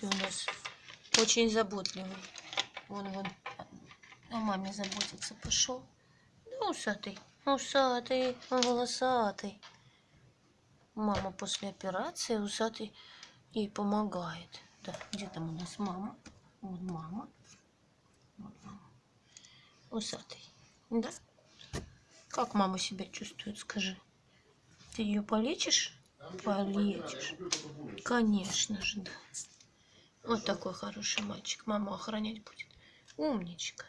Ты у нас очень заботливый. Вон, вон, о маме заботится. Пошел. Да усатый, усатый, волосатый. Мама после операции усатый ей помогает. Да, где там у нас мама? Вот мама. Вот мама. Усатый. Да? Как мама себя чувствует, скажи? Ты ее полечишь? Полечишь. Конечно же, да. Вот такой хороший мальчик. Мама охранять будет. Умничка.